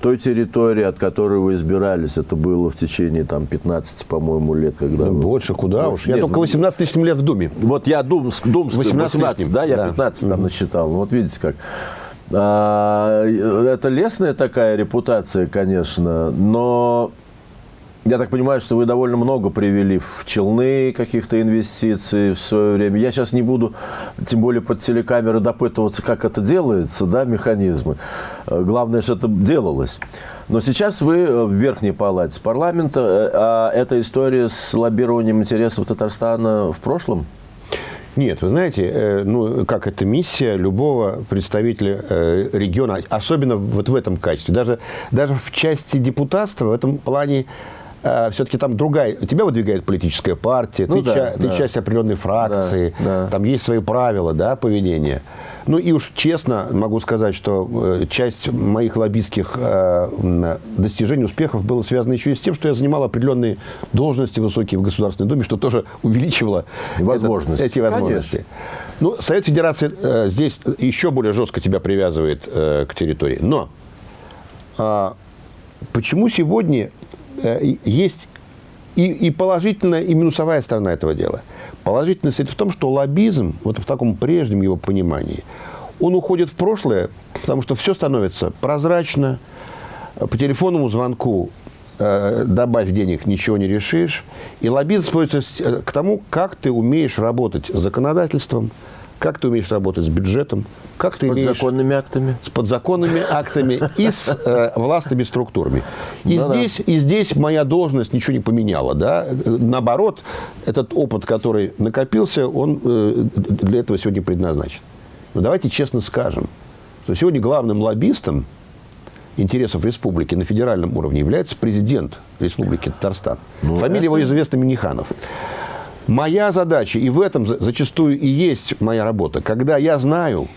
той территории, от которой вы избирались. Это было в течение там, 15, по-моему, лет. Когда да, вы... Больше, куда уж. Я Нет, только 18 лишним лет в Думе. Вот я Думск, Думск 18, 18 да, я да. 15 там насчитал. Вот видите как. А, это лесная такая репутация, конечно, но я так понимаю, что вы довольно много привели в челны каких-то инвестиций в свое время. Я сейчас не буду, тем более под телекамеры, допытываться, как это делается, да, механизмы. Главное, что это делалось. Но сейчас вы в Верхней Палате парламента, а эта история с лоббированием интересов Татарстана в прошлом? Нет, вы знаете, э, ну, как это миссия любого представителя э, региона, особенно вот в этом качестве. Даже, даже в части депутатства в этом плане э, все-таки там другая, тебя выдвигает политическая партия, ну, ты, да, ча, да. ты часть определенной фракции, да, да. там есть свои правила да, поведения. Ну и уж честно могу сказать, что э, часть моих лоббистских э, достижений, успехов было связано еще и с тем, что я занимал определенные должности высокие в Государственной Думе, что тоже увеличивало возможности. эти возможности. Конечно. Ну, Совет Федерации э, здесь еще более жестко тебя привязывает к территории. Но а, почему сегодня есть и, и положительная, и минусовая сторона этого дела? Положительность в том, что лоббизм, вот в таком прежнем его понимании, он уходит в прошлое, потому что все становится прозрачно, по телефонному звонку э, добавь денег, ничего не решишь. И лоббизм сводится э, к тому, как ты умеешь работать с законодательством, как ты умеешь работать с бюджетом, как ты с подзаконными актами. С подзаконными актами и с э, властными структурами. И, да, здесь, да. и здесь моя должность ничего не поменяла. Да? Наоборот, этот опыт, который накопился, он э, для этого сегодня предназначен. Но давайте честно скажем, что сегодня главным лоббистом интересов республики на федеральном уровне является президент республики Татарстан. Ну, Фамилия это... его известна Миниханов. Моя задача, и в этом зачастую и есть моя работа, когда я знаю,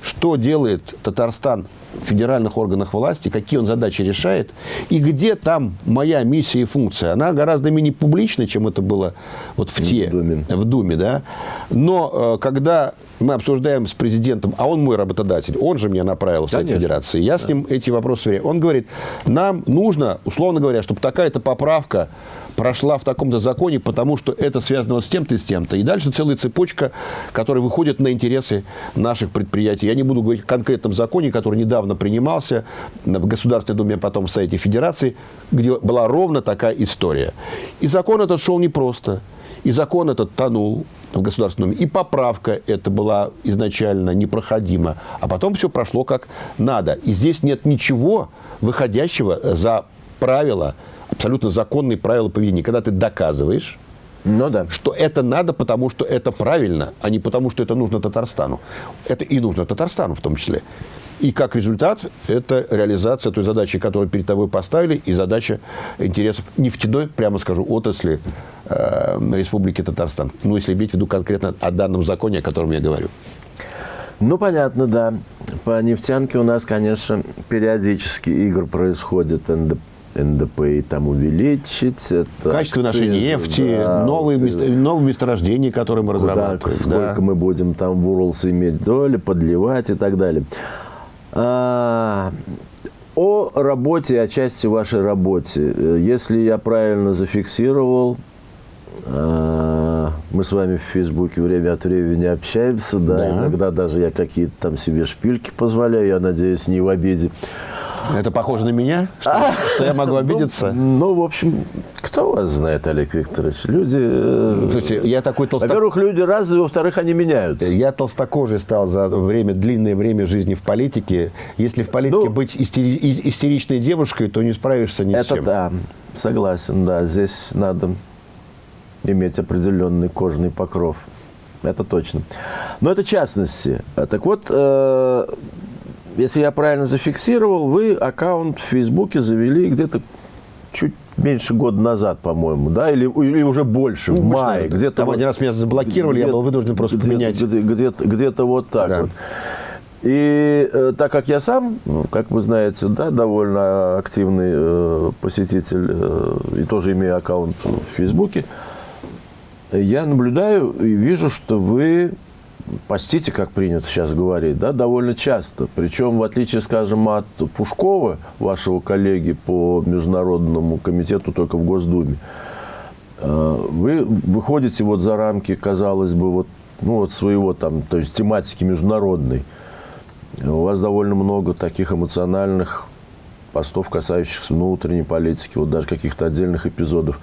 что делает Татарстан федеральных органах власти, какие он задачи решает, и где там моя миссия и функция. Она гораздо менее публична, чем это было вот в, те, в Думе. В Думе да? Но э, когда мы обсуждаем с президентом, а он мой работодатель, он же меня направил в Совет Федерации, я да. с ним эти вопросы верю. Он говорит, нам нужно, условно говоря, чтобы такая-то поправка прошла в таком-то законе, потому что это связано вот с тем-то и с тем-то. И дальше целая цепочка, которая выходит на интересы наших предприятий. Я не буду говорить о конкретном законе, который недавно принимался в Государственной Думе, а потом в Совете Федерации, где была ровно такая история. И закон этот шел непросто. И закон этот тонул в Государственном Думе. И поправка эта была изначально непроходима. А потом все прошло как надо. И здесь нет ничего выходящего за правила абсолютно законные правила поведения. Когда ты доказываешь, ну, да. что это надо, потому что это правильно, а не потому, что это нужно Татарстану. Это и нужно Татарстану в том числе. И как результат, это реализация той задачи, которую перед тобой поставили, и задача интересов нефтяной, прямо скажу, отрасли э, Республики Татарстан. Ну, если иметь в виду конкретно о данном законе, о котором я говорю. Ну, понятно, да. По нефтянке у нас, конечно, периодически игр происходит НДП НДП там увеличить. Это Качество нашей нефти, да, новые, место, новые месторождения, которые мы разрабатываем. Сколько да. мы будем там в Уралс иметь доли, подливать и так далее. А, о работе, о части вашей работе. Если я правильно зафиксировал, а, мы с вами в Фейсбуке время от времени общаемся, да, да. иногда даже я какие-то там себе шпильки позволяю, я надеюсь, не в обиде. Это похоже на меня? Что, что я могу ну, обидеться? Ну, ну, в общем, кто вас знает, Олег Викторович? Люди... Э, Слушайте, я такой толсток... Во-первых, люди разные, во-вторых, они меняются. Я толстокожий стал за время, длинное время жизни в политике. Если в политике ну, быть истери... истеричной девушкой, то не справишься ни с чем. Это да, согласен, да. Здесь надо иметь определенный кожный покров. Это точно. Но это частности. Так вот, э, если я правильно зафиксировал, вы аккаунт в Фейсбуке завели где-то чуть меньше года назад, по-моему, да, или, или уже больше, ну, в мае. Где-то Там вот, один раз меня заблокировали, я был вынужден просто где поменять. Где-то, где-то вот так да. вот. И э, так как я сам, ну, как вы знаете, да, довольно активный э, посетитель э, и тоже имею аккаунт в Фейсбуке, я наблюдаю и вижу, что вы постите, как принято сейчас говорить, да, довольно часто. Причем, в отличие, скажем, от Пушкова, вашего коллеги по Международному комитету только в Госдуме, э, вы выходите вот за рамки, казалось бы, вот, ну, вот своего там, то есть тематики международной. У вас довольно много таких эмоциональных постов, касающихся внутренней политики, вот даже каких-то отдельных эпизодов.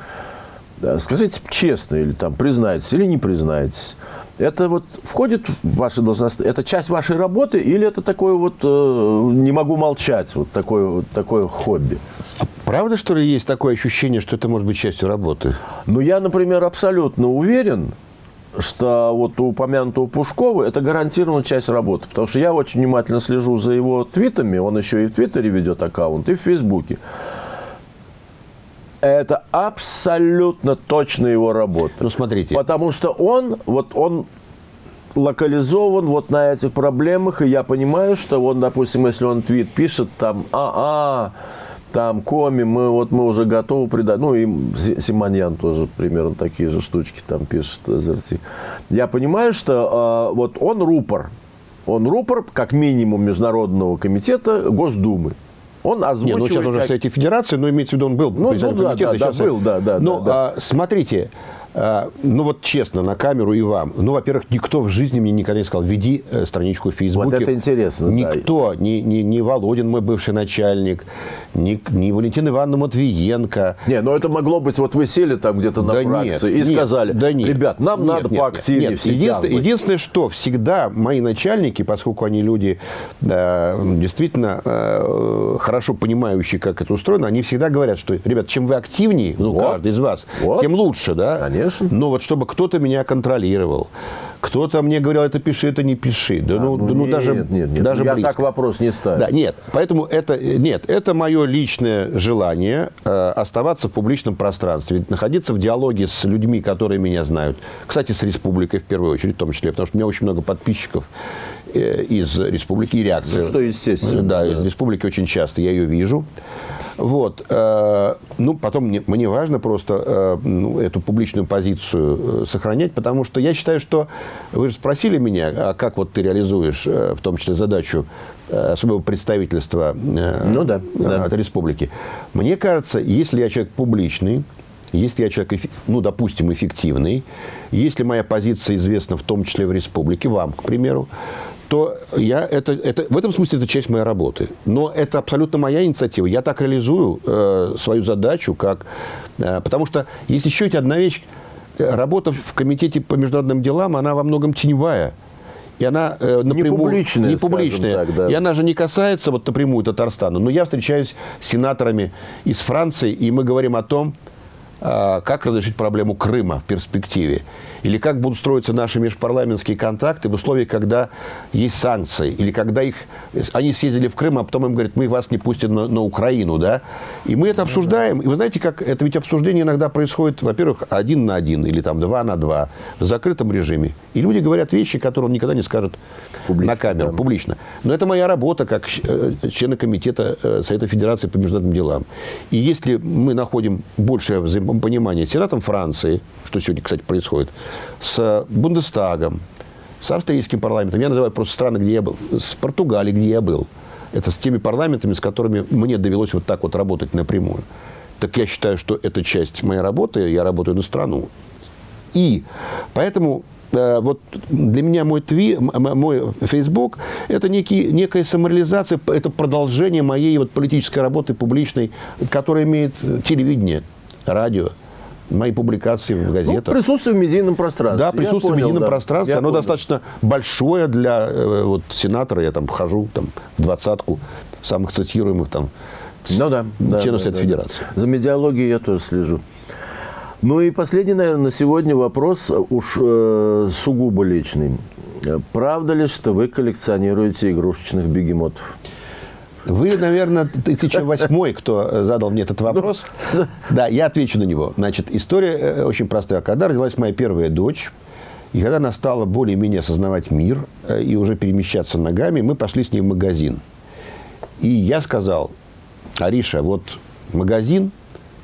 Скажите честно, или там признаетесь, или не признаетесь, это вот входит в ваши должности, это часть вашей работы или это такое вот э, не могу молчать, вот такое, вот такое хобби? А правда, что ли, есть такое ощущение, что это может быть частью работы? Ну, я, например, абсолютно уверен, что вот у упомянутого Пушкова это гарантированно часть работы. Потому что я очень внимательно слежу за его твитами. Он еще и в Твиттере ведет аккаунт, и в Фейсбуке. Это абсолютно точно его работа. Ну, смотрите. Потому что он, вот он локализован вот на этих проблемах, и я понимаю, что он, допустим, если он твит пишет, там, а-а, там Коми, мы вот мы уже готовы придать. Ну и Симоньян тоже примерно такие же штучки там пишет ЗРТ. Я понимаю, что э, вот он рупор. Он рупор, как минимум, Международного комитета Госдумы. Он озвучивает... Не, ну сейчас как... уже в Совете Федерации, но имеется в виду, он был ну, ну, да, комитета. Да, да, был, да, да. Но да, да. А, смотрите, ну вот честно, на камеру и вам. Ну, во-первых, никто в жизни мне никогда не сказал, веди э, страничку в Фейсбуке. Вот это интересно. Никто, да. ни, ни, ни Володин, мой бывший начальник, ни, ни Валентина Ивановна Матвиенко. Не, но это могло быть, вот вы сели там где-то на да фракции нет, и нет, сказали, да нет, ребят, нам нет, надо нет, поактивнее нет, все единственное, единственное, что всегда мои начальники, поскольку они люди э, действительно э, хорошо понимающие, как это устроено, они всегда говорят, что, ребят, чем вы активнее, ну, вот. каждый из вас, вот. тем лучше, да? Конечно. Конечно. Но вот чтобы кто-то меня контролировал, кто-то мне говорил, это пиши, это не пиши. Да, а, ну, ну, да, ну нет, даже, нет, нет, даже я близко. так вопрос не ставлю. Да, нет, поэтому это, нет, это мое личное желание э, оставаться в публичном пространстве, находиться в диалоге с людьми, которые меня знают. Кстати, с республикой в первую очередь, в том числе, потому что у меня очень много подписчиков из республики и реакции. Ну, что естественно. Да, да, из республики очень часто я ее вижу. Вот. Э, ну, потом мне, мне важно просто э, ну, эту публичную позицию э, сохранять, потому что я считаю, что вы же спросили меня, а как вот ты реализуешь, в том числе, задачу особого представительства ну, да, да. от республики. Мне кажется, если я человек публичный, если я человек, ну, допустим, эффективный, если моя позиция известна в том числе в республике, вам, к примеру, то я, это, это, в этом смысле это часть моей работы. Но это абсолютно моя инициатива. Я так реализую э, свою задачу, как, э, потому что есть еще ведь одна вещь. Работа в Комитете по международным делам, она во многом теневая. И она э, напрямую... Не публичная, не публичная. Так, да. И она же не касается вот напрямую Татарстана. Но я встречаюсь с сенаторами из Франции, и мы говорим о том, э, как разрешить проблему Крыма в перспективе. Или как будут строиться наши межпарламентские контакты в условиях, когда есть санкции, или когда их, они съездили в Крым, а потом им говорят, мы вас не пустим на, на Украину, да? И мы это обсуждаем. И вы знаете, как это ведь обсуждение иногда происходит, во-первых, один на один, или там два на два, в закрытом режиме. И люди говорят вещи, которые он никогда не скажет публично, на камеру, да. публично. Но это моя работа как э, члена комитета э, Совета Федерации по международным делам. И если мы находим большее взаимопонимание с Сенатом Франции, что сегодня, кстати, происходит, с Бундестагом, с австрийским парламентом, я называю просто страны, где я был, с Португалией, где я был. Это с теми парламентами, с которыми мне довелось вот так вот работать напрямую. Так я считаю, что это часть моей работы, я работаю на страну. И поэтому э, вот для меня мой, тви, мой Facebook – это некий, некая самореализация, это продолжение моей вот политической работы публичной, которая имеет телевидение, радио, мои публикации в газетах. Ну, присутствие в медийном пространстве. Да, присутствие понял, в медийном да. пространстве. Я оно понял. достаточно большое для э, вот, сенатора. Я там хожу там, в двадцатку самых цитируемых там, ну, да, да, членов да, Совета да. Федерации. За медиалогией я тоже слежу. Ну и последний, наверное, на сегодня вопрос уж э, сугубо личный. Правда ли, что вы коллекционируете игрушечных бегемотов? Вы, наверное, 1008 кто задал мне этот вопрос. Да, я отвечу на него. Значит, история э, очень простая. Когда родилась моя первая дочь, и когда она стала более-менее осознавать мир э, и уже перемещаться ногами, мы пошли с ней в магазин. И я сказал, Ариша, вот магазин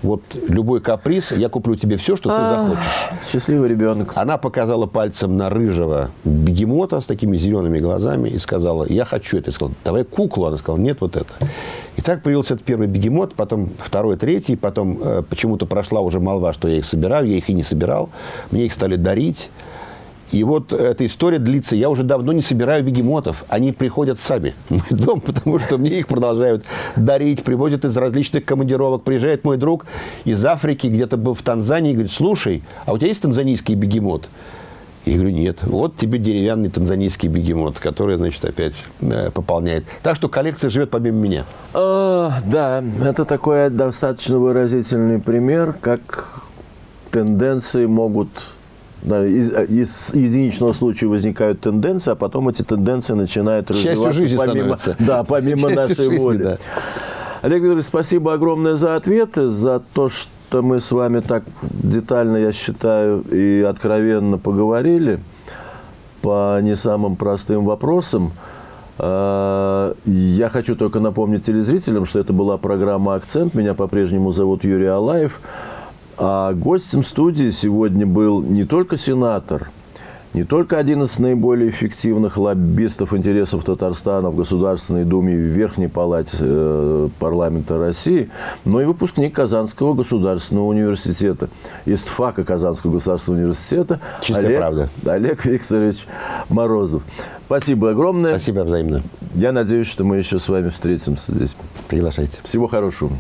вот любой каприз, я куплю тебе все, что ты захочешь. Счастливый ребенок. Она показала пальцем на рыжего бегемота с такими зелеными глазами и сказала, я хочу это. Я сказал, давай куклу. Она сказала, нет, вот это. И так появился этот первый бегемот, потом второй, третий, потом э, почему-то прошла уже молва, что я их собираю, я их и не собирал. Мне их стали дарить. И вот эта история длится. Я уже давно не собираю бегемотов. Они приходят сами в мой дом, потому что мне их продолжают дарить, привозят из различных командировок. Приезжает мой друг из Африки, где-то был в Танзании, и говорит, слушай, а у тебя есть танзанийский бегемот? Я говорю, нет. Вот тебе деревянный танзанийский бегемот, который, значит, опять э, пополняет. Так что коллекция живет помимо меня. А, да, это такой достаточно выразительный пример, как тенденции могут Да, из, из единичного случая возникают тенденции, а потом эти тенденции начинают развиваться жизни помимо, да, помимо нашей жизни, воли. Да. Олег Викторович, спасибо огромное за ответы, за то, что мы с вами так детально, я считаю, и откровенно поговорили по не самым простым вопросам. А, я хочу только напомнить телезрителям, что это была программа «Акцент». Меня по-прежнему зовут Юрий Алаев. А гостем студии сегодня был не только сенатор, не только один из наиболее эффективных лоббистов интересов Татарстана в Государственной Думе и в Верхней Палате э, парламента России, но и выпускник Казанского государственного университета, ИСТФАКа Казанского государственного университета Чистая Олег, правда. Олег Викторович Морозов. Спасибо огромное. Спасибо взаимно. Я надеюсь, что мы еще с вами встретимся здесь. Приглашайте. Всего хорошего.